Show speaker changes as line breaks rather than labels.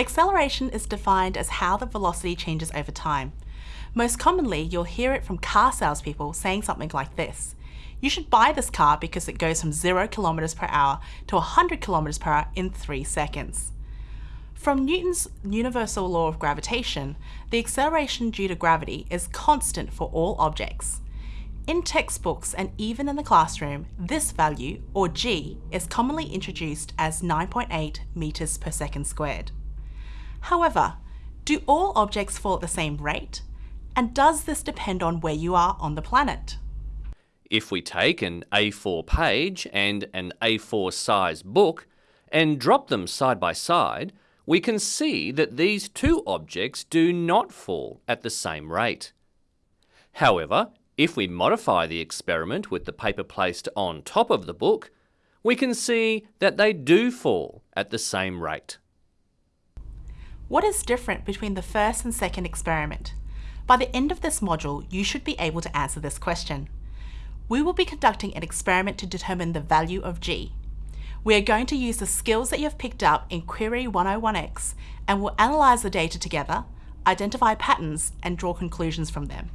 Acceleration is defined as how the velocity changes over time. Most commonly, you'll hear it from car salespeople saying something like this. You should buy this car because it goes from 0 kilometers per hour to 100 kilometers per hour in 3 seconds. From Newton's universal law of gravitation, the acceleration due to gravity is constant for all objects. In textbooks and even in the classroom, this value, or g, is commonly introduced as 9.8 meters per second squared. However, do all objects fall at the same rate? And does this depend on where you are on the planet?
If we take an A4 page and an A4 size book and drop them side by side, we can see that these two objects do not fall at the same rate. However, if we modify the experiment with the paper placed on top of the book, we can see that they do fall at the same rate.
What is different between the first and second experiment? By the end of this module, you should be able to answer this question. We will be conducting an experiment to determine the value of g. We are going to use the skills that you have picked up in Query 101X and we'll analyse the data together, identify patterns and draw conclusions from them.